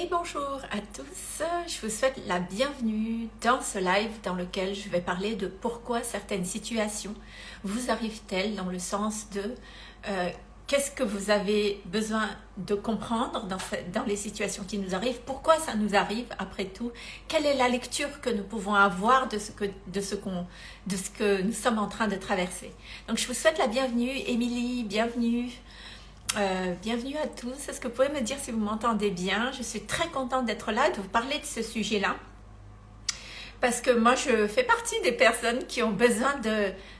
et bonjour à tous, je vous souhaite la bienvenue dans ce live dans lequel je vais parler de pourquoi certaines situations vous arrivent-elles dans le sens de euh, qu'est-ce que vous avez besoin de comprendre dans, les situations qui nous arrivent, pourquoi ça nous arrive après tout, quelle est la lecture que nous pouvons avoir de ce que, de ce de ce que nous sommes en train de traverser? Donc je vous souhaite la bienvenue, Émilie, bienvenue. Euh, bienvenue à tous. Est-ce que vous pouvez me dire si vous m'entendez bien? Je suis très contente d'être là, de vous parler de ce sujet-là. Parce que moi, je fais partie des personnes qui ont besoin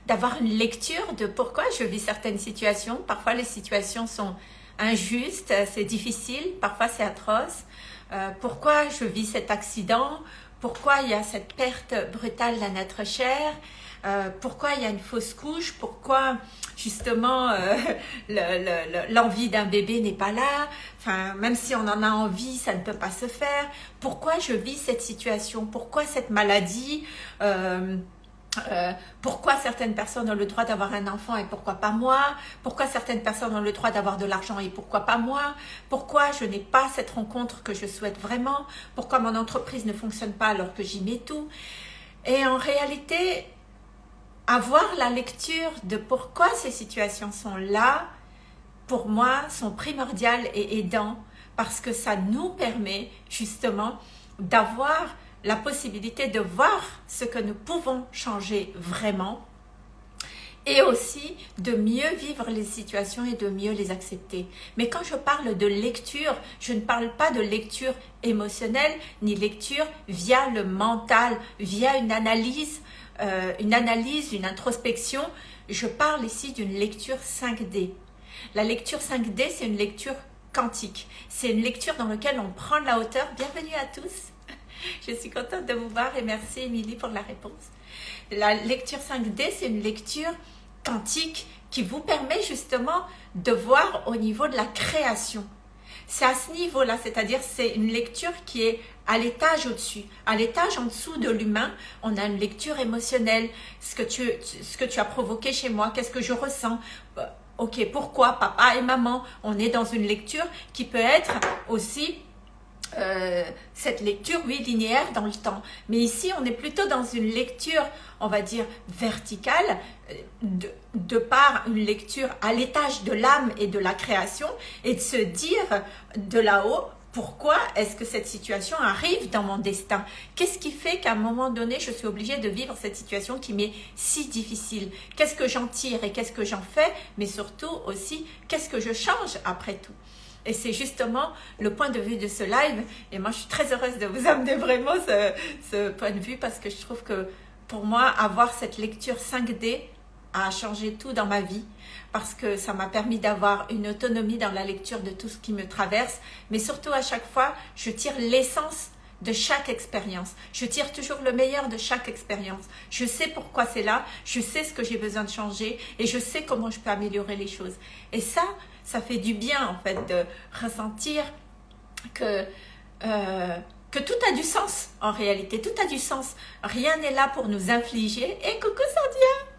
d'avoir une lecture de pourquoi je vis certaines situations. Parfois, les situations sont injustes, c'est difficile, parfois c'est atroce. Euh, pourquoi je vis cet accident? Pourquoi il y a cette perte brutale d'un être cher euh, pourquoi il y a une fausse couche, pourquoi justement euh, l'envie d'un bébé n'est pas là, enfin, même si on en a envie, ça ne peut pas se faire, pourquoi je vis cette situation, pourquoi cette maladie, euh, pourquoi certaines personnes ont le droit d'avoir un enfant et pourquoi pas moi? Pourquoi certaines personnes ont le droit d'avoir de l'argent et pourquoi pas moi? Pourquoi je n'ai pas cette rencontre que je souhaite vraiment? Pourquoi mon entreprise ne fonctionne pas alors que j'y mets tout? Et en réalité, avoir la lecture de pourquoi ces situations sont là, pour moi, sont primordiales et aidants parce que ça nous permet justement d'avoir la possibilité de voir ce que nous pouvons changer vraiment et aussi de mieux vivre les situations et de mieux les accepter. Mais quand je parle de lecture, je ne parle pas de lecture émotionnelle ni lecture via le mental, via une analyse euh, une analyse, une introspection, je parle ici d'une lecture 5D. La lecture 5D, c'est une lecture quantique. C'est une lecture dans laquelle on prend la hauteur. Bienvenue à tous. Je suis contente de vous voir et merci Émilie pour la réponse. La lecture 5D, c'est une lecture quantique qui vous permet justement de voir au niveau de la création. C'est à ce niveau-là, c'est-à-dire c'est une lecture qui est à l'étage au-dessus. À l'étage en dessous de l'humain, on a une lecture émotionnelle. Ce que tu, as provoqué chez moi, qu'est-ce que je ressens? Euh, Ok, pourquoi? Papa et maman On est dans une lecture qui peut être aussi euh, cette lecture, oui, linéaire dans le temps. Mais ici, on est plutôt dans une lecture, on va dire, verticale, euh, de par une lecture à l'étage de l'âme et de la création, et de se dire de là-haut, pourquoi est-ce que cette situation arrive dans mon destin? Qu'est-ce qui fait qu'à un moment donné, je suis obligée de vivre cette situation qui m'est si difficile? Qu'est-ce que j'en tire et qu'est-ce que j'en fais? Mais surtout aussi, qu'est-ce que je change après tout? Et c'est justement le point de vue de ce live. Et moi, je suis très heureuse de vous amener vraiment ce, point de vue parce que je trouve que pour moi, avoir cette lecture 5D a changé tout dans ma vie parce que ça m'a permis d'avoir une autonomie dans la lecture de tout ce qui me traverse. Mais surtout, à chaque fois, je tire l'essence de chaque expérience. Je tire toujours le meilleur de chaque expérience. Je sais pourquoi c'est là, je sais ce que j'ai besoin de changer et je sais comment je peux améliorer les choses. Et ça, ça fait du bien en fait de ressentir que, euh, que tout a du sens en réalité, tout a du sens. Rien n'est là pour nous infliger. Et coucou Sardia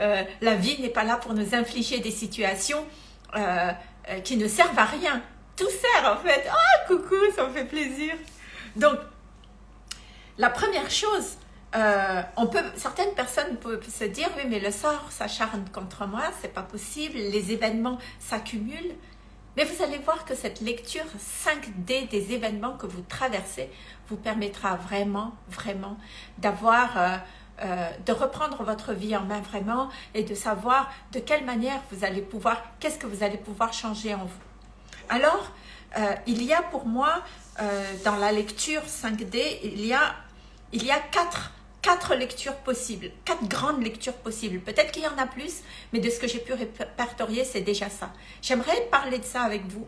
euh, La vie n'est pas là pour nous infliger des situations euh, qui ne servent à rien. Tout sert en fait. Oh coucou, ça me fait plaisir. Donc, la première chose euh, certaines personnes peuvent se dire, oui, mais le sort s'acharne contre moi, c'est pas possible, les événements s'accumulent. Mais vous allez voir que cette lecture 5D des événements que vous traversez vous permettra vraiment, vraiment d'avoir, euh, euh, de reprendre votre vie en main vraiment et de savoir de quelle manière vous allez pouvoir, qu'est-ce que vous allez pouvoir changer en vous. Alors, il y a pour moi, dans la lecture 5D, il y a, il y a quatre quatre lectures possibles, quatre grandes lectures possibles. Peut-être qu'il y en a plus, mais de ce que j'ai pu répertorier, c'est déjà ça. J'aimerais parler de ça avec vous.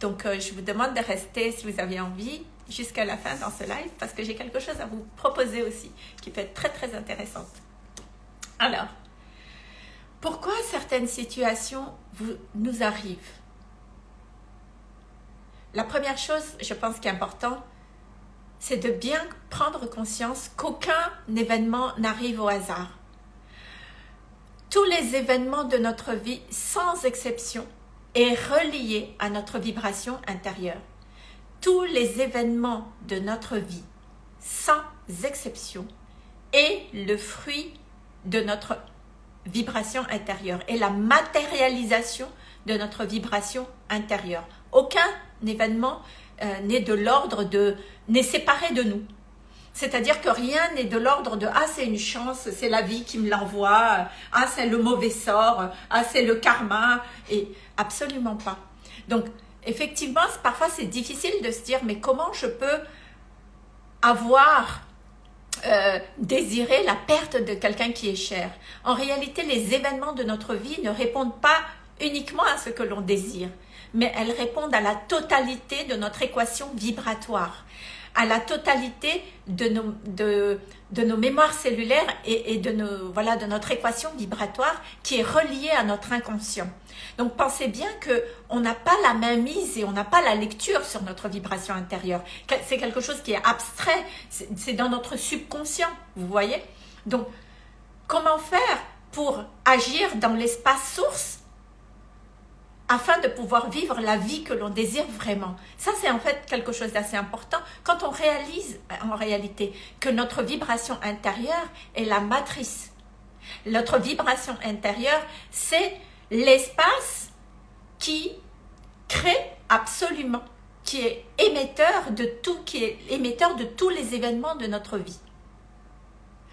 Donc, euh, je vous demande de rester, si vous avez envie, jusqu'à la fin dans ce live, parce que j'ai quelque chose à vous proposer aussi, qui peut être très, très intéressante. Alors, pourquoi certaines situations vous, nous arrivent? La première chose, je pense, qui est important, c'est de bien prendre conscience qu'aucun événement n'arrive au hasard. Tous les événements de notre vie, sans exception, est relié à notre vibration intérieure. Tous les événements de notre vie, sans exception, est le fruit de notre vibration intérieure et la matérialisation de notre vibration intérieure. Aucun événement euh, n'est de l'ordre de n'est séparé de nous. C'est-à-dire que rien n'est de l'ordre de « Ah, c'est une chance, c'est la vie qui me l'envoie. Ah, c'est le mauvais sort. Ah, c'est le karma. » Et absolument pas. Donc, effectivement, parfois c'est difficile de se dire « Mais comment je peux avoir euh, désiré la perte de quelqu'un qui est cher ?» En réalité, les événements de notre vie ne répondent pas uniquement à ce que l'on désire, mais elles répondent à la totalité de notre équation vibratoire à la totalité de nos, de, de nos mémoires cellulaires et, de, nos, voilà, de notre équation vibratoire qui est reliée à notre inconscient. Donc pensez bien qu'on n'a pas la main mise et on n'a pas la lecture sur notre vibration intérieure. C'est quelque chose qui est abstrait, c'est dans notre subconscient, vous voyez? Donc comment faire pour agir dans l'espace source afin de pouvoir vivre la vie que l'on désire vraiment. Ça, c'est en fait quelque chose d'assez important quand on réalise en réalité que notre vibration intérieure est la matrice. Notre vibration intérieure, c'est l'espace qui crée absolument, qui est émetteur de tout, qui est émetteur de tous les événements de notre vie.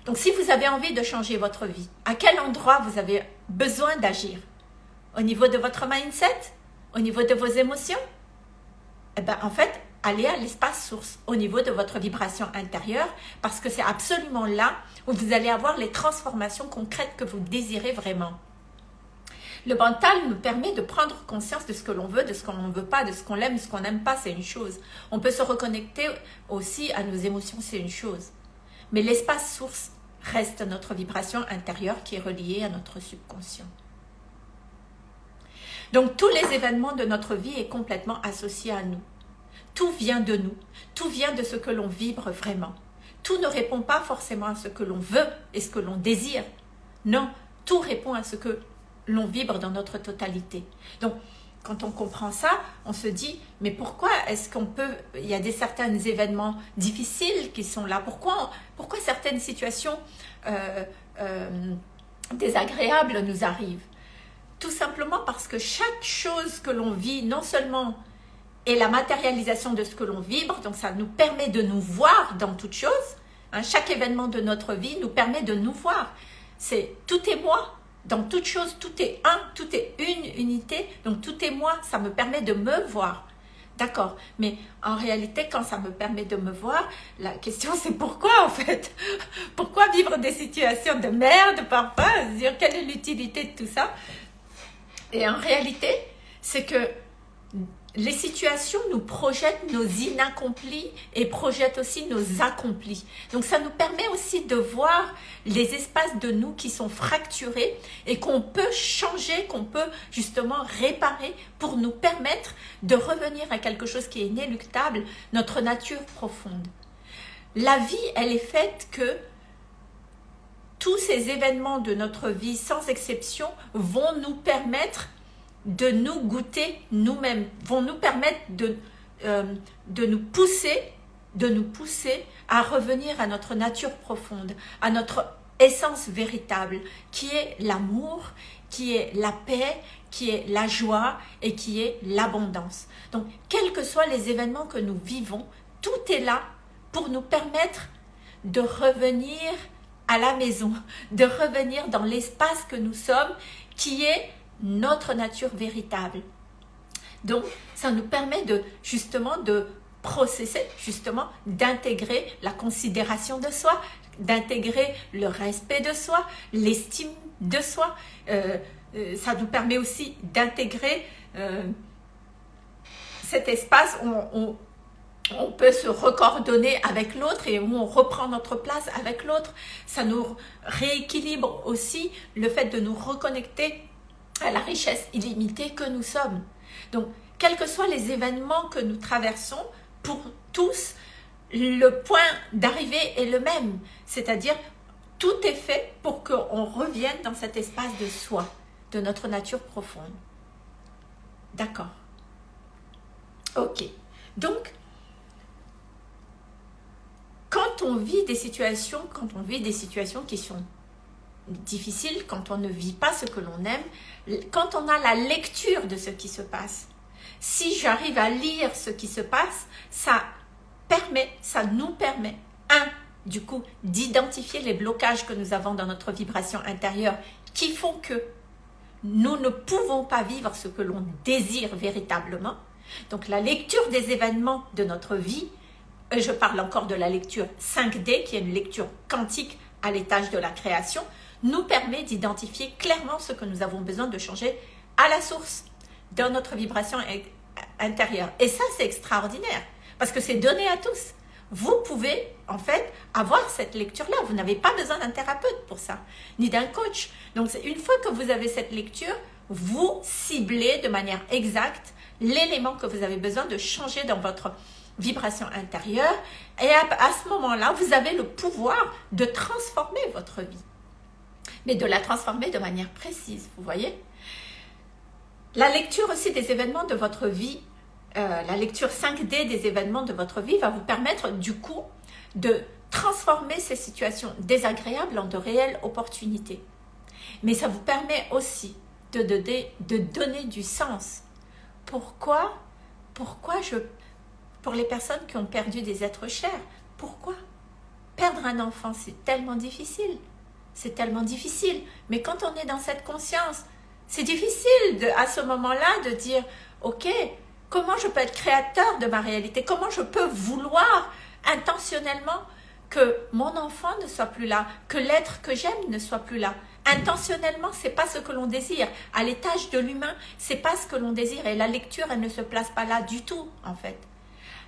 Donc, si vous avez envie de changer votre vie, à quel endroit vous avez besoin d'agir? Au niveau de votre mindset, au niveau de vos émotions, eh ben, en fait, allez à l'espace source, au niveau de votre vibration intérieure, parce que c'est absolument là où vous allez avoir les transformations concrètes que vous désirez vraiment. Le mental nous permet de prendre conscience de ce que l'on veut, de ce qu'on ne veut pas, de ce qu'on aime, de ce qu'on n'aime pas, c'est une chose. On peut se reconnecter aussi à nos émotions, c'est une chose. Mais l'espace source reste notre vibration intérieure qui est reliée à notre subconscient. Donc tous les événements de notre vie est complètement associé à nous. Tout vient de nous, tout vient de ce que l'on vibre vraiment. Tout ne répond pas forcément à ce que l'on veut et ce que l'on désire. Non, tout répond à ce que l'on vibre dans notre totalité. Donc, quand on comprend ça, on se dit, mais pourquoi est-ce qu'on peut, il y a des certains événements difficiles qui sont là, pourquoi, certaines situations euh, euh, désagréables nous arrivent? Tout simplement parce que chaque chose que l'on vit, non seulement est la matérialisation de ce que l'on vibre, donc ça nous permet de nous voir dans toute chose. Hein, chaque événement de notre vie nous permet de nous voir. C'est tout est moi. Dans toute chose, tout est un, tout est une unité. Donc tout est moi, ça me permet de me voir. D'accord, mais en réalité, quand ça me permet de me voir, la question c'est pourquoi en fait? Pourquoi vivre des situations de merde parfois? Quelle est l'utilité de tout ça? Et en réalité, c'est que les situations nous projettent nos inaccomplis et projettent aussi nos accomplis. Donc ça nous permet aussi de voir les espaces de nous qui sont fracturés et qu'on peut changer, qu'on peut justement réparer pour nous permettre de revenir à quelque chose qui est inéluctable, notre nature profonde. La vie, elle est faite que tous ces événements de notre vie, sans exception, vont nous permettre de nous goûter nous-mêmes, vont nous permettre de, euh, de nous pousser de nous pousser à revenir à notre nature profonde, à notre essence véritable, qui est l'amour, qui est la paix, qui est la joie et qui est l'abondance. Donc, quels que soient les événements que nous vivons, tout est là pour nous permettre de revenir à la maison, de revenir dans l'espace que nous sommes, qui est notre nature véritable. Donc, ça nous permet de justement de processer, justement, d'intégrer la considération de soi, d'intégrer le respect de soi, l'estime de soi. Euh, euh, ça nous permet aussi d'intégrer euh, cet espace où on, on peut se recoordonner avec l'autre et où on reprend notre place avec l'autre. Ça nous rééquilibre aussi le fait de nous reconnecter à la richesse illimitée que nous sommes. Donc, quels que soient les événements que nous traversons, pour tous, le point d'arrivée est le même. C'est-à-dire, tout est fait pour qu'on revienne dans cet espace de soi, de notre nature profonde. D'accord. Ok. Donc, quand on vit des situations, quand on vit des situations qui sont difficiles, quand on ne vit pas ce que l'on aime, quand on a la lecture de ce qui se passe, si j'arrive à lire ce qui se passe, ça permet, ça nous permet, un, du coup, d'identifier les blocages que nous avons dans notre vibration intérieure qui font que nous ne pouvons pas vivre ce que l'on désire véritablement. Donc la lecture des événements de notre vie, je parle encore de la lecture 5D, qui est une lecture quantique à l'étage de la création, nous permet d'identifier clairement ce que nous avons besoin de changer à la source dans notre vibration intérieure. Et ça, c'est extraordinaire, parce que c'est donné à tous vous pouvez en fait avoir cette lecture-là. Vous n'avez pas besoin d'un thérapeute pour ça, ni d'un coach. Donc une fois que vous avez cette lecture, vous ciblez de manière exacte l'élément que vous avez besoin de changer dans votre vibration intérieure. Et à, ce moment-là, vous avez le pouvoir de transformer votre vie. Mais de la transformer de manière précise, vous voyez La lecture aussi des événements de votre vie euh, la lecture 5D des événements de votre vie va vous permettre du coup de transformer ces situations désagréables en de réelles opportunités. Mais ça vous permet aussi de donner, de donner du sens. Pourquoi Pourquoi je... Pour les personnes qui ont perdu des êtres chers, pourquoi? Perdre un enfant, c'est tellement difficile. C'est tellement difficile. Mais quand on est dans cette conscience, c'est difficile à ce moment-là de dire, ok, Comment je peux être créateur de ma réalité? Comment je peux vouloir intentionnellement que mon enfant ne soit plus là, que l'être que j'aime ne soit plus là? Intentionnellement, c'est pas ce que l'on désire. À l'étage de l'humain, c'est pas ce que l'on désire. Et la lecture, elle ne se place pas là du tout, en fait.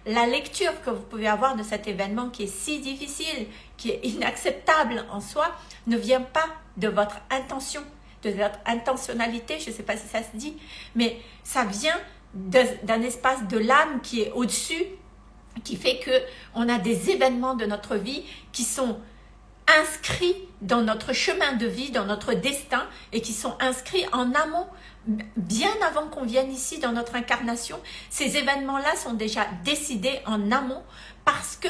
La lecture que vous pouvez avoir de cet événement qui est si difficile, qui est inacceptable en soi, ne vient pas de votre intention, de votre intentionnalité, je ne sais pas si ça se dit, mais ça vient d'un espace de l'âme qui est au-dessus, qui fait que on a des événements de notre vie qui sont inscrits dans notre chemin de vie, dans notre destin, et qui sont inscrits en amont, bien avant qu'on vienne ici dans notre incarnation. Ces événements-là sont déjà décidés en amont parce que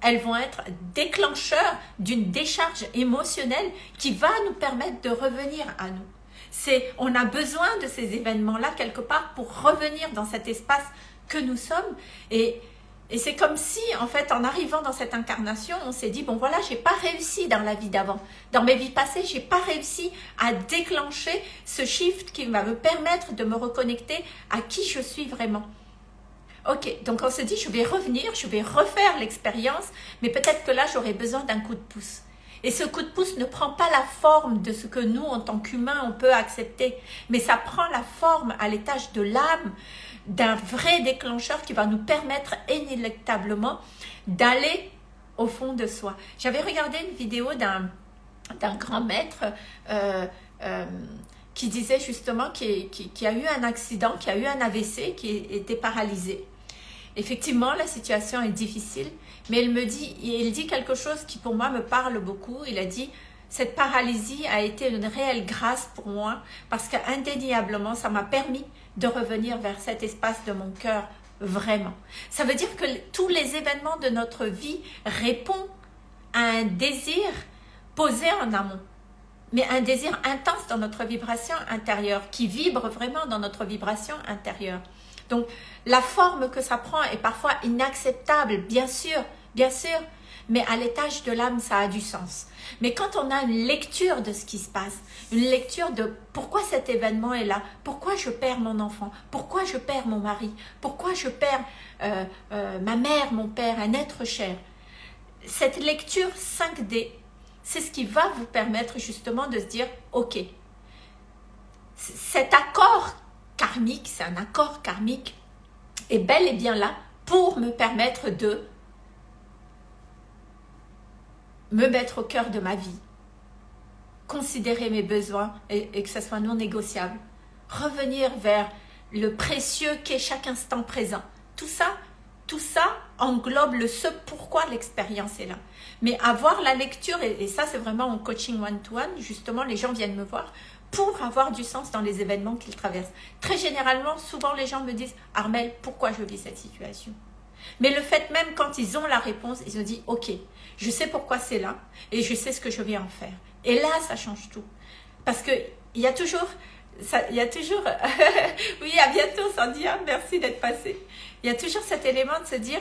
elles vont être déclencheurs d'une décharge émotionnelle qui va nous permettre de revenir à nous. C'est, on a besoin de ces événements-là quelque part pour revenir dans cet espace que nous sommes. Et, et c'est comme si, en fait, en arrivant dans cette incarnation, on s'est dit, bon voilà, j'ai pas réussi dans la vie d'avant. Dans mes vies passées, j'ai pas réussi à déclencher ce shift qui va me permettre de me reconnecter à qui je suis vraiment. Ok, donc on se dit, je vais revenir, je vais refaire l'expérience, mais peut-être que là, j'aurai besoin d'un coup de pouce. Et ce coup de pouce ne prend pas la forme de ce que nous, en tant qu'humains, on peut accepter, mais ça prend la forme à l'étage de l'âme d'un vrai déclencheur qui va nous permettre inéluctablement d'aller au fond de soi. J'avais regardé une vidéo d'un grand maître euh, euh, qui disait justement qu'il qui, a eu un accident, qui a eu un AVC, qui était paralysé. Effectivement, la situation est difficile, mais il me dit, il dit quelque chose qui pour moi me parle beaucoup. Il a dit, cette paralysie a été une réelle grâce pour moi parce qu'indéniablement, ça m'a permis de revenir vers cet espace de mon cœur vraiment. Ça veut dire que tous les événements de notre vie répondent à un désir posé en amont mais un désir intense dans notre vibration intérieure, qui vibre vraiment dans notre vibration intérieure. Donc, la forme que ça prend est parfois inacceptable, bien sûr, bien sûr, mais à l'étage de l'âme, ça a du sens. Mais quand on a une lecture de ce qui se passe, une lecture de pourquoi cet événement est là, pourquoi je perds mon enfant, pourquoi je perds mon mari, pourquoi je perds euh, euh, ma mère, mon père, un être cher, cette lecture 5D, c'est ce qui va vous permettre justement de se dire, ok, cet accord karmique, c'est un accord karmique, est bel et bien là pour me permettre de me mettre au cœur de ma vie, considérer mes besoins et, que ce soit non négociable, revenir vers le précieux qu'est chaque instant présent. Tout ça, tout ça englobe le ce pourquoi l'expérience est là. Mais avoir la lecture, et, ça c'est vraiment en coaching one-to-one, justement les gens viennent me voir pour avoir du sens dans les événements qu'ils traversent. Très généralement, souvent les gens me disent « Armel, pourquoi je vis cette situation ?» Mais le fait même quand ils ont la réponse, ils ont dit, ok, je sais pourquoi c'est là et je sais ce que je vais en faire. Et là, ça change tout. Parce que il y a toujours, il y a toujours, oui, à bientôt Sandia, merci d'être passé. Il y a toujours cet élément de se dire,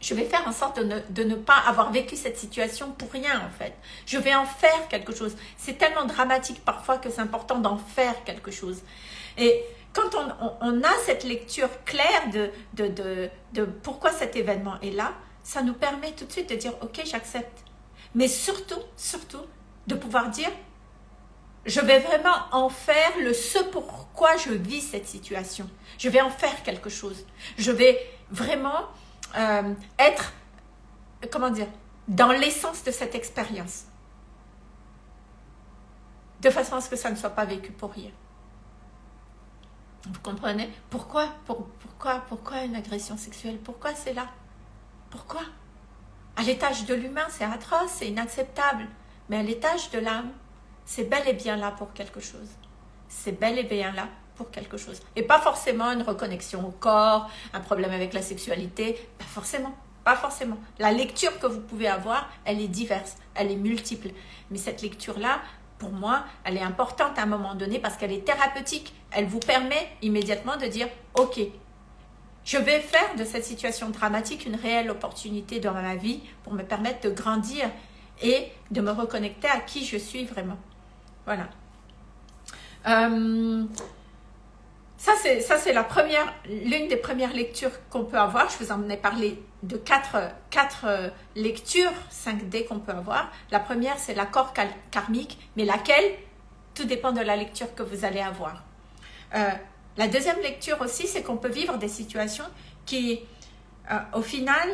je vais faire en sorte de ne, de ne, pas avoir vécu cette situation pour rien en fait. Je vais en faire quelque chose. C'est tellement dramatique parfois que c'est important d'en faire quelque chose. Et quand on, a cette lecture claire de pourquoi cet événement est là, ça nous permet tout de suite de dire ok j'accepte. Mais surtout, surtout, de pouvoir dire je vais vraiment en faire le ce pourquoi je vis cette situation. Je vais en faire quelque chose. Je vais vraiment euh, être, comment dire, dans l'essence de cette expérience. De façon à ce que ça ne soit pas vécu pour rien. Vous comprenez pourquoi, pourquoi, pourquoi une agression sexuelle Pourquoi c'est là Pourquoi À l'étage de l'humain, c'est atroce, c'est inacceptable. Mais à l'étage de l'âme, c'est bel et bien là pour quelque chose. C'est bel et bien là pour quelque chose. Et pas forcément une reconnexion au corps, un problème avec la sexualité, pas forcément. Pas forcément. La lecture que vous pouvez avoir, elle est diverse, elle est multiple. Mais cette lecture-là, pour moi, elle est importante à un moment donné parce qu'elle est thérapeutique. Elle vous permet immédiatement de dire, ok, je vais faire de cette situation dramatique une réelle opportunité dans ma vie pour me permettre de grandir et de me reconnecter à qui je suis vraiment. Voilà. Euh, ça, c'est la première, l'une des premières lectures qu'on peut avoir. Je vous en ai parlé de quatre, euh, lectures 5D qu'on peut avoir. La première, c'est l'accord karmique, mais laquelle? Tout dépend de la lecture que vous allez avoir. Euh, la deuxième lecture aussi, c'est qu'on peut vivre des situations qui, au final,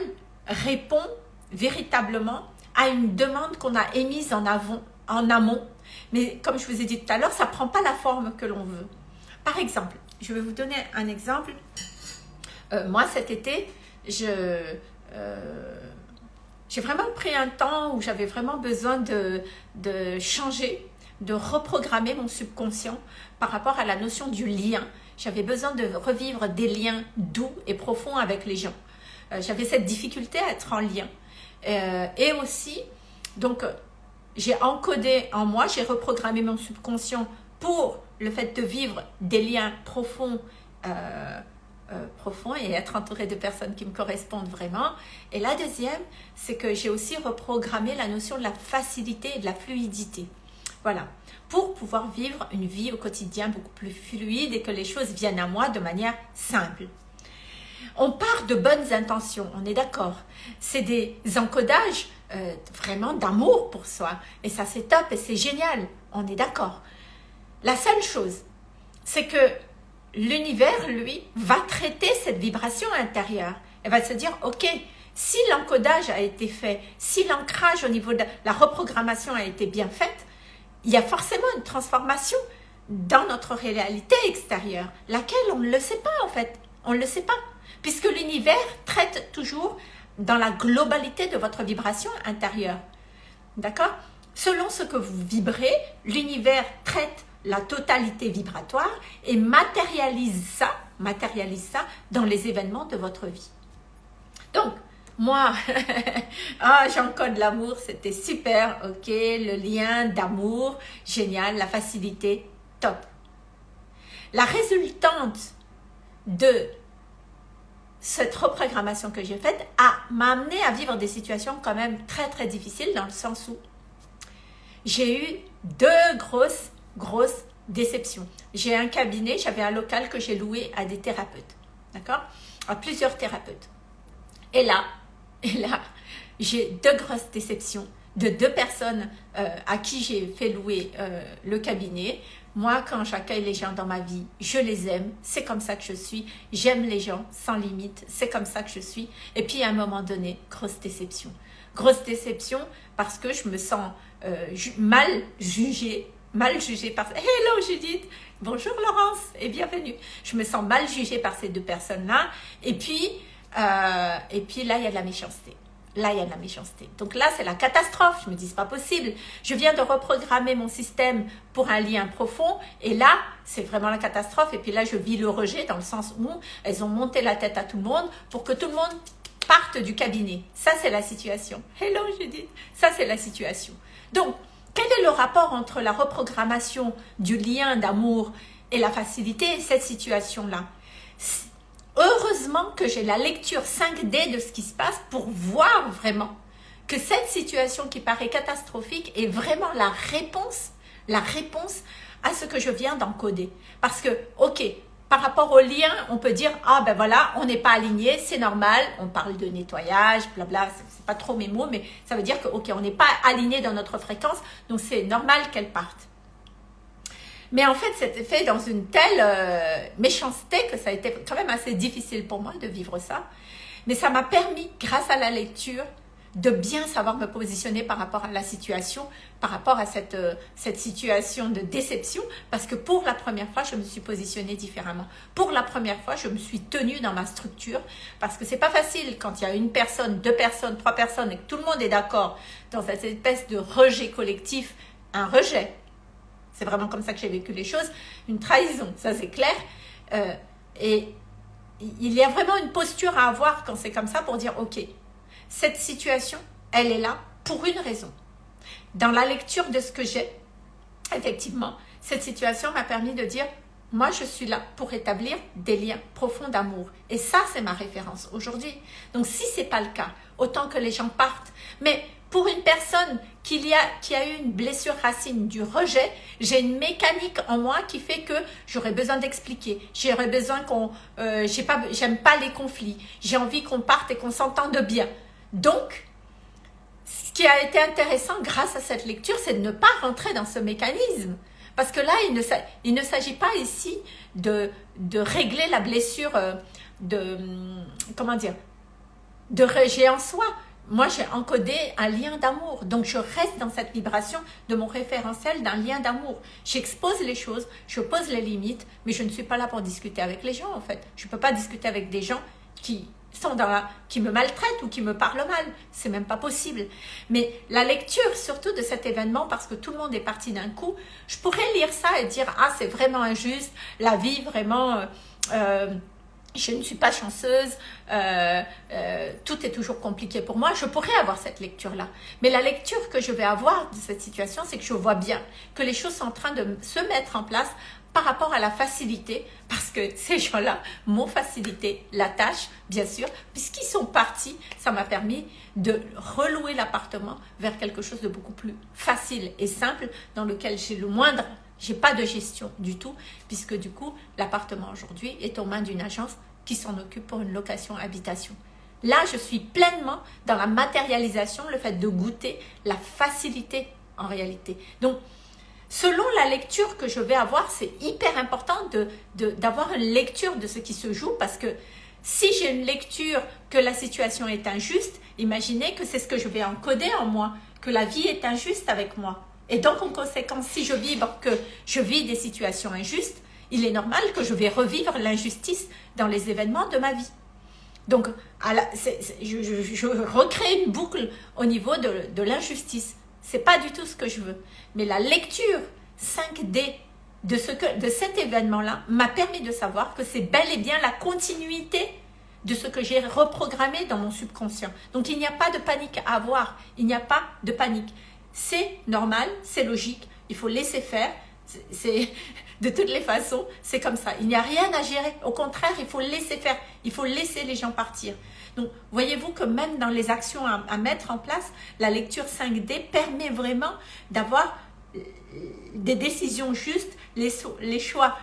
répondent véritablement à une demande qu'on a émise en, avant, en amont. Mais comme je vous ai dit tout à l'heure, ça ne prend pas la forme que l'on veut. Par exemple, je vais vous donner un exemple. Euh, moi, cet été, je... Euh, j'ai vraiment pris un temps où j'avais vraiment besoin de, de changer, de reprogrammer mon subconscient par rapport à la notion du lien. J'avais besoin de revivre des liens doux et profonds avec les gens. Euh, j'avais cette difficulté à être en lien. Et aussi, donc, j'ai encodé en moi, j'ai reprogrammé mon subconscient pour le fait de vivre des liens profonds, euh, euh, profonds et être entouré de personnes qui me correspondent vraiment. Et la deuxième, c'est que j'ai aussi reprogrammé la notion de la facilité et de la fluidité. Voilà, pour pouvoir vivre une vie au quotidien beaucoup plus fluide et que les choses viennent à moi de manière simple. On part de bonnes intentions, on est d'accord. C'est des encodages euh, vraiment d'amour pour soi. Et ça, c'est top et c'est génial. On est d'accord. La seule chose, c'est que l'univers, lui, va traiter cette vibration intérieure. Elle va se dire, ok, si l'encodage a été fait, si l'ancrage au niveau de la reprogrammation a été bien faite, il y a forcément une transformation dans notre réalité extérieure, laquelle on ne le sait pas en fait. On ne le sait pas puisque l'univers traite toujours dans la globalité de votre vibration intérieure. D'accord? Selon ce que vous vibrez, l'univers traite la totalité vibratoire et matérialise ça, matérialise ça dans les événements de votre vie. Donc, moi, ah, j'encode l'amour, c'était super, ok, le lien d'amour, génial, la facilité, top. La résultante de cette reprogrammation que j'ai faite m'a amené à vivre des situations quand même très très difficiles dans le sens où j'ai eu deux grosses, grosses déceptions. J'ai un cabinet, j'avais un local que j'ai loué à des thérapeutes, d'accord? À plusieurs thérapeutes. Et là, et là, j'ai deux grosses déceptions de deux personnes euh, à qui j'ai fait louer euh, le cabinet. Moi, quand j'accueille les gens dans ma vie, je les aime, c'est comme ça que je suis. J'aime les gens sans limite, c'est comme ça que je suis. Et puis, à un moment donné, grosse déception. Grosse déception parce que je me sens euh, mal jugée, mal jugée par... Hello Judith Bonjour Laurence et bienvenue. Je me sens mal jugée par ces deux personnes-là. Et puis, euh, et puis là, il y a de la méchanceté. là, il y a de la méchanceté. Donc là, c'est la catastrophe. Je me dis, c'est pas possible. Je viens de reprogrammer mon système pour un lien profond. Et là, c'est vraiment la catastrophe. Et puis là, je vis le rejet dans le sens où elles ont monté la tête à tout le monde pour que tout le monde parte du cabinet. Ça, c'est la situation. Hello, Judith. Ça, c'est la situation. Donc, quel est le rapport entre la reprogrammation du lien d'amour et la facilité et cette situation-là Heureusement que j'ai la lecture 5D de ce qui se passe pour voir vraiment que cette situation qui paraît catastrophique est vraiment la réponse, la réponse à ce que je viens d'encoder. Parce que, ok, par rapport au lien, on peut dire, ah ben voilà, on n'est pas aligné, c'est normal, on parle de nettoyage, blabla, c'est pas trop mes mots, mais ça veut dire que, ok, on n'est pas aligné dans notre fréquence, donc c'est normal qu'elle parte. Mais en fait, c'était fait dans une telle euh, méchanceté que ça a été quand même assez difficile pour moi de vivre ça. Mais ça m'a permis, grâce à la lecture, de bien savoir me positionner par rapport à la situation, par rapport à cette, euh, cette situation de déception, parce que pour la première fois, je me suis positionnée différemment. Pour la première fois, je me suis tenue dans ma structure, parce que c'est pas facile quand il y a une personne, deux personnes, trois personnes, et que tout le monde est d'accord dans cette espèce de rejet collectif, un rejet, c'est vraiment comme ça que j'ai vécu les choses. Une trahison, ça c'est clair. Euh, et il y a vraiment une posture à avoir quand c'est comme ça pour dire, ok, cette situation, elle est là pour une raison. Dans la lecture de ce que j'ai, effectivement, cette situation m'a permis de dire, moi, je suis là pour établir des liens profonds d'amour. Et ça, c'est ma référence aujourd'hui. Donc, si ce n'est pas le cas, autant que les gens partent. Mais pour une personne qui a, a eu une blessure racine du rejet, j'ai une mécanique en moi qui fait que j'aurais besoin d'expliquer. J'aurais besoin qu'on... Euh, J'aime pas, les conflits. J'ai envie qu'on parte et qu'on s'entende bien. Donc, ce qui a été intéressant grâce à cette lecture, c'est de ne pas rentrer dans ce mécanisme. Parce que là, il ne, s'agit pas ici de, régler la blessure euh, de... Comment dire De rejet en soi moi, j'ai encodé un lien d'amour. Donc, je reste dans cette vibration de mon référentiel d'un lien d'amour. J'expose les choses, je pose les limites, mais je ne suis pas là pour discuter avec les gens, en fait. Je ne peux pas discuter avec des gens qui qui me maltraitent ou qui me parlent mal. C'est même pas possible. Mais la lecture, surtout de cet événement, parce que tout le monde est parti d'un coup, je pourrais lire ça et dire, ah, c'est vraiment injuste, la vie vraiment... Euh, euh, je ne suis pas chanceuse, euh, tout est toujours compliqué pour moi, je pourrais avoir cette lecture-là. Mais la lecture que je vais avoir de cette situation, c'est que je vois bien que les choses sont en train de se mettre en place par rapport à la facilité, parce que ces gens-là m'ont facilité la tâche, bien sûr, puisqu'ils sont partis, ça m'a permis de relouer l'appartement vers quelque chose de beaucoup plus facile et simple, dans lequel j'ai le moindre j'ai pas de gestion du tout, puisque du coup, l'appartement aujourd'hui est aux mains d'une agence qui s'en occupe pour une location habitation. Là, je suis pleinement dans la matérialisation, le fait de goûter la facilité en réalité. Donc, selon la lecture que je vais avoir, c'est hyper important d'avoir de, une lecture de ce qui se joue parce que si j'ai une lecture que la situation est injuste, imaginez que c'est ce que je vais encoder en moi, que la vie est injuste avec moi. Et donc, en conséquence, si je vibre que je vis des situations injustes, il est normal que je vais revivre l'injustice dans les événements de ma vie. Donc, je, recrée une boucle au niveau de, de l'injustice. C'est pas du tout ce que je veux. Mais la lecture 5D de, ce que, de cet événement-là m'a permis de savoir que c'est bel et bien la continuité de ce que j'ai reprogrammé dans mon subconscient. Donc, il n'y a pas de panique à avoir. Il n'y a pas de panique. C'est normal, c'est logique, il faut laisser faire. C'est De toutes les façons, c'est comme ça. Il n'y a rien à gérer. Au contraire, il faut laisser faire. Il faut laisser les gens partir. Donc, voyez-vous que même dans les actions à, mettre en place, la lecture 5D permet vraiment d'avoir euh, des décisions justes, les, les choix.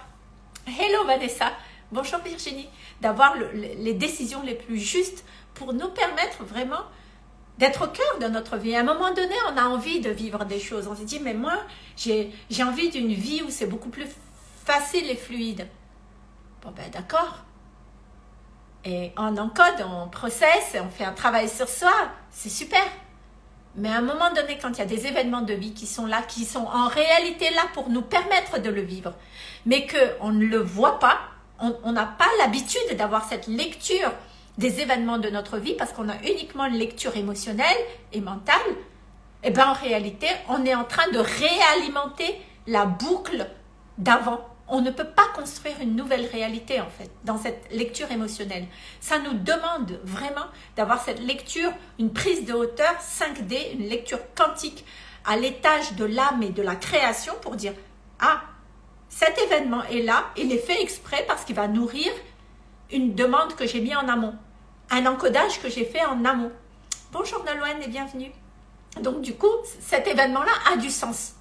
Hello Vanessa, bonjour Virginie, d'avoir les décisions les plus justes pour nous permettre vraiment d'être au cœur de notre vie. À un moment donné, on a envie de vivre des choses. On se dit, mais moi, j'ai envie d'une vie où c'est beaucoup plus facile et fluide. Bon ben d'accord. Et on encode, on processe, on fait un travail sur soi, c'est super. Mais à un moment donné, quand il y a des événements de vie qui sont là, qui sont en réalité là pour nous permettre de le vivre, mais qu'on ne le voit pas, on n'a pas l'habitude d'avoir cette lecture des événements de notre vie parce qu'on a uniquement une lecture émotionnelle et mentale, et eh bien en réalité, on est en train de réalimenter la boucle d'avant. On ne peut pas construire une nouvelle réalité en fait dans cette lecture émotionnelle. Ça nous demande vraiment d'avoir cette lecture, une prise de hauteur 5D, une lecture quantique à l'étage de l'âme et de la création pour dire « Ah, cet événement est là, il est fait exprès parce qu'il va nourrir une demande que j'ai mis en amont, un encodage que j'ai fait en amont. Bonjour Nolwenn et bienvenue. Donc du coup, cet événement-là a du sens.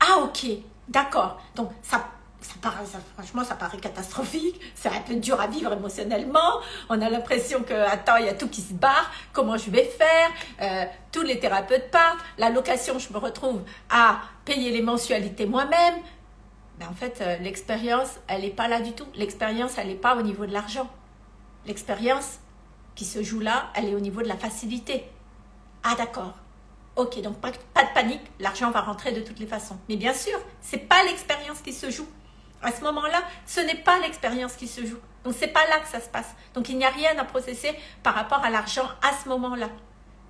Ah ok, d'accord. Donc ça, franchement, ça paraît catastrophique. C'est un peu dur à vivre émotionnellement. On a l'impression que, attends, il y a tout qui se barre. Comment je vais faire? Euh, Tous les thérapeutes partent. La location, je me retrouve à payer les mensualités moi-même. Mais en fait, euh, l'expérience, elle n'est pas là du tout. L'expérience, elle n'est pas au niveau de l'argent. L'expérience qui se joue là, elle est au niveau de la facilité. Ah d'accord. Ok, donc pas, pas de panique, l'argent va rentrer de toutes les façons. Mais bien sûr, c'est pas l'expérience qui se joue. À ce moment-là, ce n'est pas l'expérience qui se joue. Donc c'est pas là que ça se passe. Donc il n'y a rien à processer par rapport à l'argent à ce moment-là.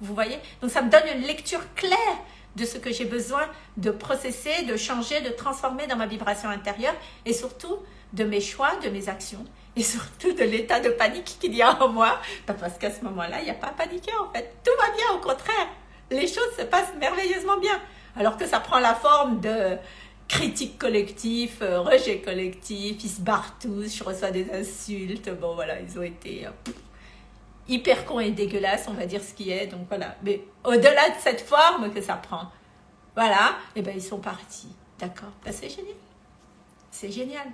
Vous voyez? Donc ça me donne une lecture claire de ce que j'ai besoin de processer, de changer, de transformer dans ma vibration intérieure et surtout de mes choix, de mes actions et surtout de l'état de panique qu'il y a en moi. Parce qu'à ce moment-là, il n'y a pas à paniquer en fait. Tout va bien, au contraire. Les choses se passent merveilleusement bien. Alors que ça prend la forme de critique collective, euh, rejet collectif, ils se barrent tous, je reçois des insultes. Bon voilà, ils ont été... Euh, hyper con et dégueulasse, on va dire ce qui est. Donc voilà. Mais au-delà de cette forme que ça prend, voilà, et eh ben ils sont partis. D'accord ben, C'est génial. C'est génial.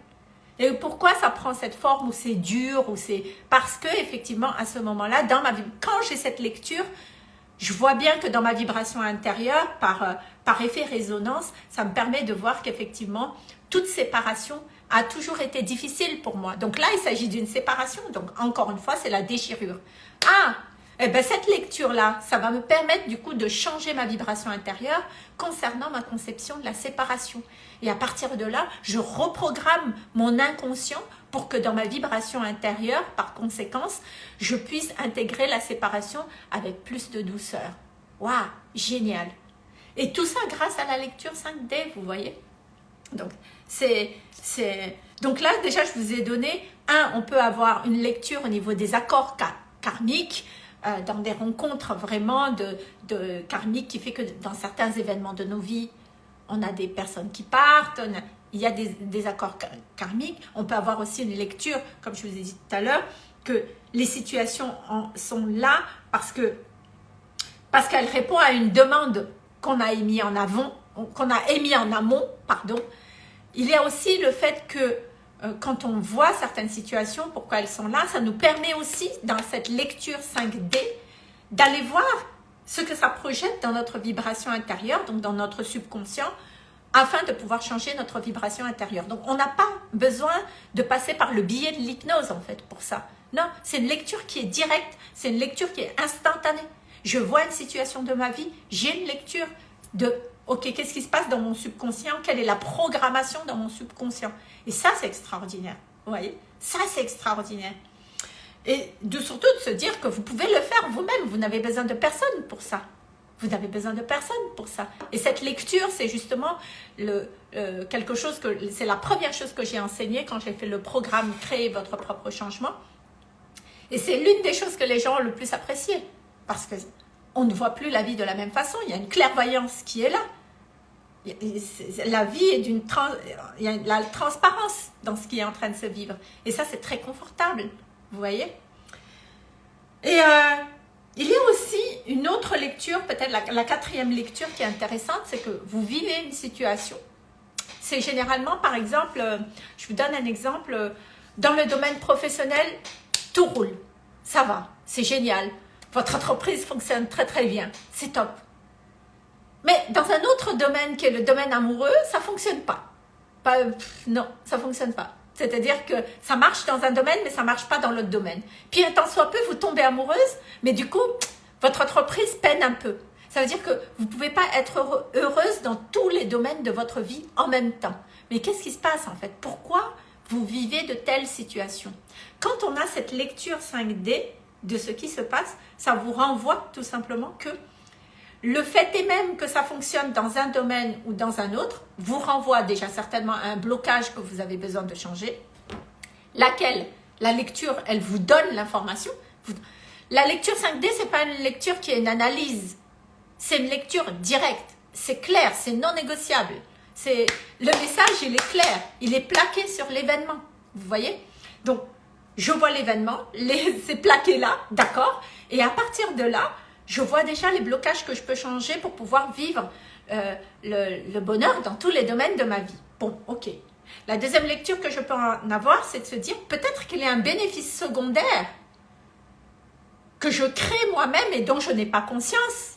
Et pourquoi ça prend cette forme où c'est dur ou c'est parce que effectivement à ce moment-là, dans ma vie, quand j'ai cette lecture, je vois bien que dans ma vibration intérieure, par, euh, par effet résonance, ça me permet de voir qu'effectivement, toute séparation a toujours été difficile pour moi. Donc là, il s'agit d'une séparation. Donc encore une fois, c'est la déchirure. Ah, eh ben cette lecture-là, ça va me permettre du coup de changer ma vibration intérieure concernant ma conception de la séparation. Et à partir de là, je reprogramme mon inconscient pour que dans ma vibration intérieure, par conséquence, je puisse intégrer la séparation avec plus de douceur. Waouh, génial Et tout ça grâce à la lecture 5D, vous voyez Donc, c'est donc là, déjà, je vous ai donné, un, on peut avoir une lecture au niveau des accords karmiques, euh, dans des rencontres vraiment de, de karmiques qui fait que dans certains événements de nos vies, on a des personnes qui partent, il y a des, accords karmiques. On peut avoir aussi une lecture, comme je vous ai dit tout à l'heure, que les situations sont là parce que parce qu'elles répondent à une demande qu'on a émis en avant, qu'on a émis en amont, pardon, il y a aussi le fait que euh, quand on voit certaines situations, pourquoi elles sont là, ça nous permet aussi, dans cette lecture 5D, d'aller voir ce que ça projette dans notre vibration intérieure, donc dans notre subconscient, afin de pouvoir changer notre vibration intérieure. Donc, on n'a pas besoin de passer par le biais de l'hypnose, en fait, pour ça. Non, c'est une lecture qui est directe, c'est une lecture qui est instantanée. Je vois une situation de ma vie, j'ai une lecture de ok, qu'est-ce qui se passe dans mon subconscient? Quelle est la programmation dans mon subconscient? Et ça, c'est extraordinaire. Vous voyez? Ça, c'est extraordinaire. Et surtout de se dire que vous pouvez le faire vous-même. Vous n'avez besoin de personne pour ça. Vous n'avez besoin de personne pour ça. Et cette lecture, c'est justement euh, quelque chose que... C'est la première chose que j'ai enseignée quand j'ai fait le programme « Créer votre propre changement ». Et c'est l'une des choses que les gens ont le plus apprécié. Parce que on ne voit plus la vie de la même façon. Il y a une clairvoyance qui est là. La vie est d'une... Il y a la transparence dans ce qui est en train de se vivre. Et ça, c'est très confortable. Vous voyez? Et euh, il y a aussi une autre lecture, peut-être la, quatrième lecture qui est intéressante, c'est que vous vivez une situation. C'est généralement, par exemple, euh, je vous donne un exemple, dans le domaine professionnel, tout roule. Ça va, c'est génial votre entreprise fonctionne très très bien, c'est top. Mais dans un autre domaine qui est le domaine amoureux, ça ne fonctionne pas. pas non, ça ne fonctionne pas. C'est-à-dire que ça marche dans un domaine, mais ça marche pas dans l'autre domaine. Puis un temps soit peu, vous tombez amoureuse, mais du coup, votre entreprise peine un peu. Ça veut dire que vous ne pouvez pas être heureuse dans tous les domaines de votre vie en même temps. Mais qu'est-ce qui se passe en fait? Pourquoi vous vivez de telles situations? Quand on a cette lecture 5D, de ce qui se passe, ça vous renvoie tout simplement que le fait est même que ça fonctionne dans un domaine ou dans un autre, vous renvoie déjà certainement à un blocage que vous avez besoin de changer, laquelle, la lecture, elle vous donne l'information. La lecture 5D, c'est pas une lecture qui est une analyse, c'est une lecture directe, c'est clair, c'est non négociable. Le message, il est clair, il est plaqué sur l'événement, vous voyez? Donc, je vois l'événement, c'est plaqué là, d'accord? Et à partir de là, je vois déjà les blocages que je peux changer pour pouvoir vivre euh, le, bonheur dans tous les domaines de ma vie. Bon, ok. La deuxième lecture que je peux en avoir, c'est de se dire peut-être qu'il y a un bénéfice secondaire que je crée moi-même et dont je n'ai pas conscience,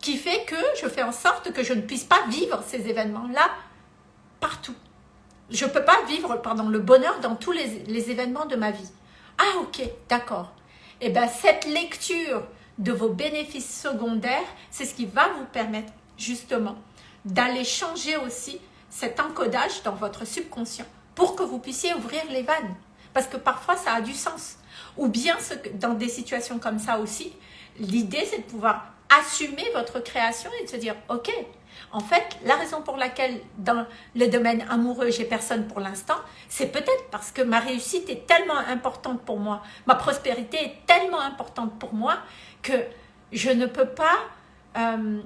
qui fait que je fais en sorte que je ne puisse pas vivre ces événements-là partout. Je ne peux pas vivre le bonheur dans tous les, les événements de ma vie. Ah ok, d'accord. Et eh bien cette lecture de vos bénéfices secondaires, c'est ce qui va vous permettre justement d'aller changer aussi cet encodage dans votre subconscient pour que vous puissiez ouvrir les vannes. Parce que parfois, ça a du sens. Ou bien, dans des situations comme ça aussi, l'idée, c'est de pouvoir assumer votre création et de se dire, ok, en fait, la raison pour laquelle dans le domaine amoureux, j'ai personne pour l'instant, c'est peut-être parce que ma réussite est tellement importante pour moi, ma prospérité est tellement importante pour moi que je ne peux pas euh,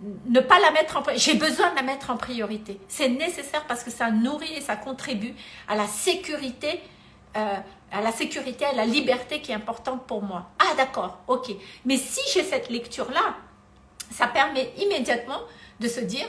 ne pas la mettre en j'ai besoin de la mettre en priorité. C'est nécessaire parce que ça nourrit et ça contribue à la sécurité, euh, à la sécurité, à la liberté qui est importante pour moi. Ah d'accord, ok. Mais si j'ai cette lecture-là, ça permet immédiatement de se dire,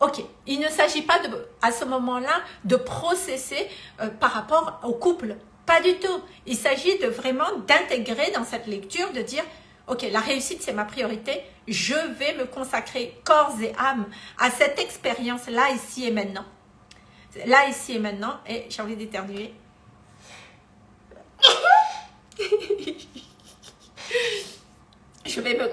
ok, il ne s'agit pas de, à ce moment-là de processer euh, par rapport au couple. Pas du tout. Il s'agit de vraiment d'intégrer dans cette lecture, de dire, ok, la réussite c'est ma priorité, je vais me consacrer corps et âme à cette expérience là, ici et maintenant. Là, ici et maintenant, et j'ai envie d'éternuer. je vais, me,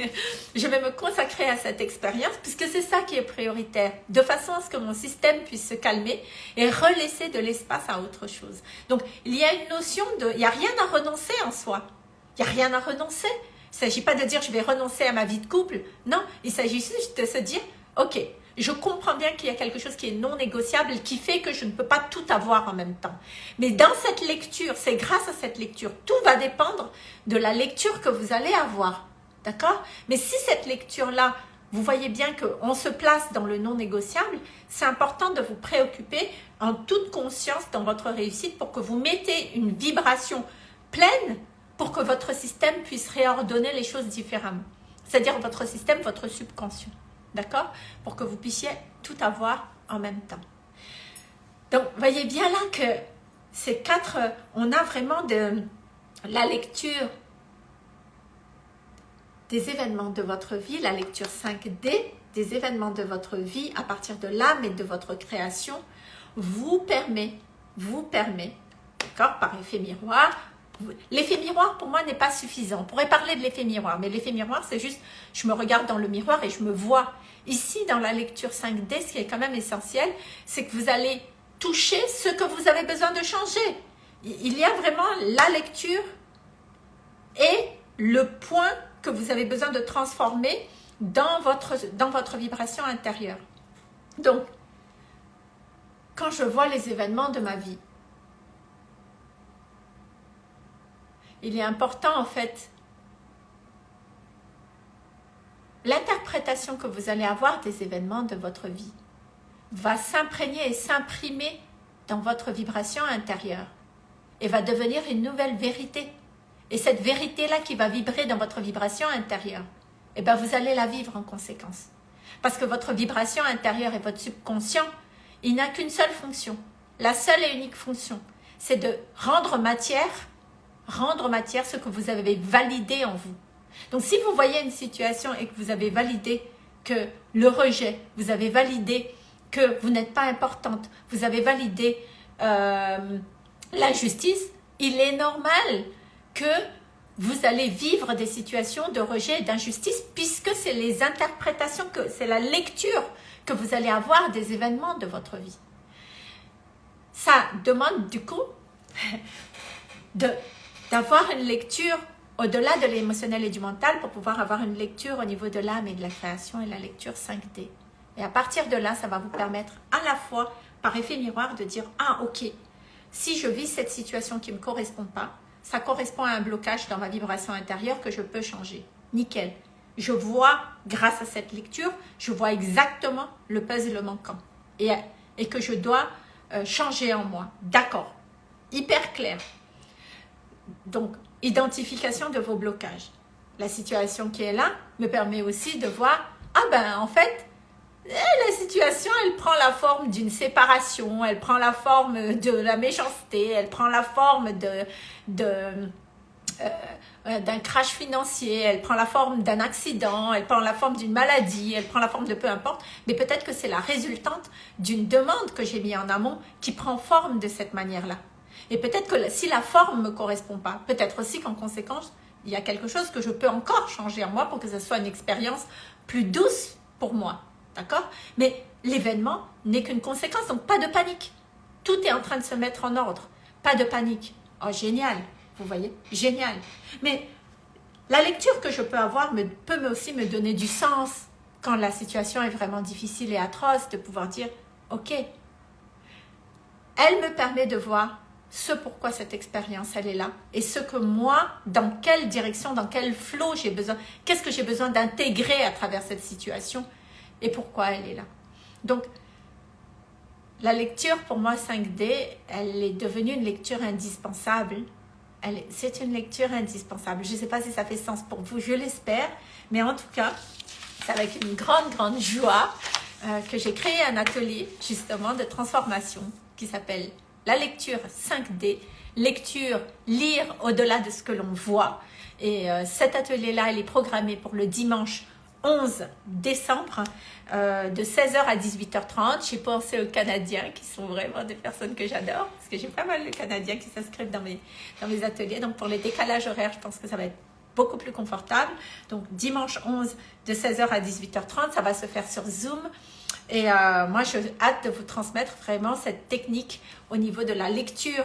je vais me consacrer à cette expérience puisque c'est ça qui est prioritaire, de façon à ce que mon système puisse se calmer et relaisser de l'espace à autre chose. Donc, il y a une notion de... Il n'y a rien à renoncer en soi. Il n'y a rien à renoncer. Il ne s'agit pas de dire je vais renoncer à ma vie de couple. Non, il s'agit juste de se dire, ok, je comprends bien qu'il y a quelque chose qui est non négociable qui fait que je ne peux pas tout avoir en même temps. Mais dans cette lecture, c'est grâce à cette lecture, tout va dépendre de la lecture que vous allez avoir. D'accord? Mais si cette lecture-là, vous voyez bien qu'on se place dans le non négociable, c'est important de vous préoccuper en toute conscience dans votre réussite pour que vous mettez une vibration pleine pour que votre système puisse réordonner les choses différemment. C'est-à-dire votre système, votre subconscient. D'accord? Pour que vous puissiez tout avoir en même temps. Donc, voyez bien là que ces quatre, on a vraiment de la lecture des événements de votre vie, la lecture 5D, des événements de votre vie à partir de l'âme et de votre création, vous permet, vous permet, d'accord, par effet miroir, L'effet miroir, pour moi, n'est pas suffisant. On pourrait parler de l'effet miroir, mais l'effet miroir, c'est juste, je me regarde dans le miroir et je me vois. Ici, dans la lecture 5D, ce qui est quand même essentiel, c'est que vous allez toucher ce que vous avez besoin de changer. Il y a vraiment la lecture et le point que vous avez besoin de transformer dans votre, dans votre vibration intérieure. Donc, quand je vois les événements de ma vie, il est important en fait l'interprétation que vous allez avoir des événements de votre vie va s'imprégner et s'imprimer dans votre vibration intérieure et va devenir une nouvelle vérité. Et cette vérité-là qui va vibrer dans votre vibration intérieure, eh bien vous allez la vivre en conséquence. Parce que votre vibration intérieure et votre subconscient, il n'a qu'une seule fonction. La seule et unique fonction, c'est de rendre matière rendre matière ce que vous avez validé en vous. Donc si vous voyez une situation et que vous avez validé que le rejet, vous avez validé que vous n'êtes pas importante, vous avez validé euh, l'injustice, il est normal que vous allez vivre des situations de rejet et d'injustice puisque c'est les interprétations, que c'est la lecture que vous allez avoir des événements de votre vie. Ça demande du coup de d'avoir une lecture au-delà de l'émotionnel et du mental pour pouvoir avoir une lecture au niveau de l'âme et de la création et la lecture 5D. Et à partir de là, ça va vous permettre à la fois, par effet miroir, de dire « Ah, ok, si je vis cette situation qui ne me correspond pas, ça correspond à un blocage dans ma vibration intérieure que je peux changer. Nickel. Je vois, grâce à cette lecture, je vois exactement le puzzle manquant et, et que je dois euh, changer en moi. D'accord. Hyper clair. Donc, identification de vos blocages. La situation qui est là me permet aussi de voir, ah ben en fait, eh, la situation, elle prend la forme d'une séparation, elle prend la forme de la méchanceté, elle prend la forme de, euh, euh, d'un crash financier, elle prend la forme d'un accident, elle prend la forme d'une maladie, elle prend la forme de peu importe, mais peut-être que c'est la résultante d'une demande que j'ai mis en amont qui prend forme de cette manière-là. Et peut-être que si la forme ne me correspond pas, peut-être aussi qu'en conséquence, il y a quelque chose que je peux encore changer en moi pour que ce soit une expérience plus douce pour moi. D'accord? Mais l'événement n'est qu'une conséquence, donc pas de panique. Tout est en train de se mettre en ordre. Pas de panique. Oh, génial Vous voyez? Génial Mais la lecture que je peux avoir me, peut aussi me donner du sens quand la situation est vraiment difficile et atroce, de pouvoir dire, ok, elle me permet de voir ce pourquoi cette expérience, elle est là. Et ce que moi, dans quelle direction, dans quel flot j'ai besoin, qu'est-ce que j'ai besoin d'intégrer à travers cette situation et pourquoi elle est là. Donc, la lecture, pour moi, 5D, elle est devenue une lecture indispensable. C'est une lecture indispensable. Je ne sais pas si ça fait sens pour vous, je l'espère. Mais en tout cas, c'est avec une grande, grande joie euh, que j'ai créé un atelier, justement, de transformation qui s'appelle la lecture 5D, lecture, lire au-delà de ce que l'on voit. Et euh, cet atelier-là, il est programmé pour le dimanche 11 décembre euh, de 16h à 18h30. J'ai pensé aux Canadiens qui sont vraiment des personnes que j'adore parce que j'ai pas mal de Canadiens qui s'inscrivent dans mes, dans mes ateliers. Donc pour les décalages horaires, je pense que ça va être beaucoup plus confortable. Donc dimanche 11 de 16h à 18h30, ça va se faire sur Zoom. Et euh, moi, je hâte de vous transmettre vraiment cette technique au niveau de la lecture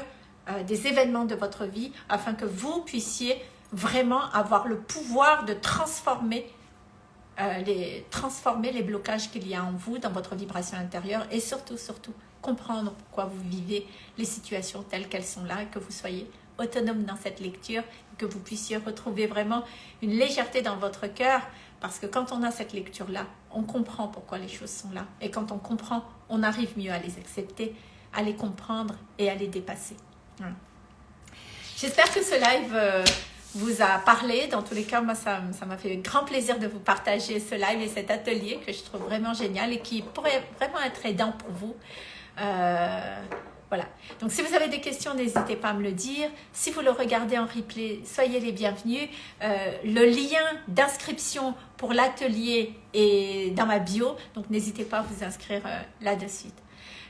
euh, des événements de votre vie afin que vous puissiez vraiment avoir le pouvoir de transformer, euh, les, transformer les blocages qu'il y a en vous, dans votre vibration intérieure et surtout, surtout, comprendre pourquoi vous vivez les situations telles qu'elles sont là et que vous soyez autonome dans cette lecture, que vous puissiez retrouver vraiment une légèreté dans votre cœur parce que quand on a cette lecture-là, on comprend pourquoi les choses sont là. Et quand on comprend, on arrive mieux à les accepter, à les comprendre et à les dépasser. J'espère que ce live euh, vous a parlé. Dans tous les cas, moi, ça m'a fait grand plaisir de vous partager ce live et cet atelier que je trouve vraiment génial et qui pourrait vraiment être aidant pour vous. Euh, Donc, si vous avez des questions, n'hésitez pas à me le dire. Si vous le regardez en replay, soyez les bienvenus. Euh, le lien d'inscription pour l'atelier est dans ma bio. Donc, n'hésitez pas à vous inscrire euh, là-dessus.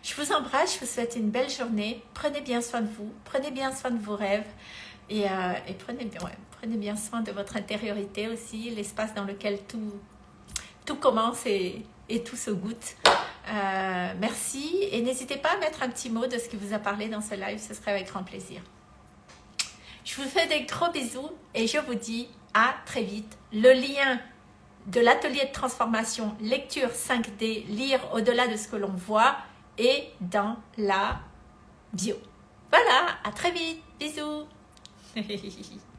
Je vous embrasse, je vous souhaite une belle journée. Prenez bien soin de vous, prenez bien soin de vos rêves et, euh, prenez, bien, prenez bien soin de votre intériorité aussi, l'espace dans lequel tout, tout commence et, et tous se gouttes. Euh, merci et n'hésitez pas à mettre un petit mot de ce qui vous a parlé dans ce live, ce serait avec grand plaisir. Je vous fais des gros bisous et je vous dis à très vite. Le lien de l'atelier de transformation lecture 5D, lire au-delà de ce que l'on voit est dans la bio. Voilà, à très vite, bisous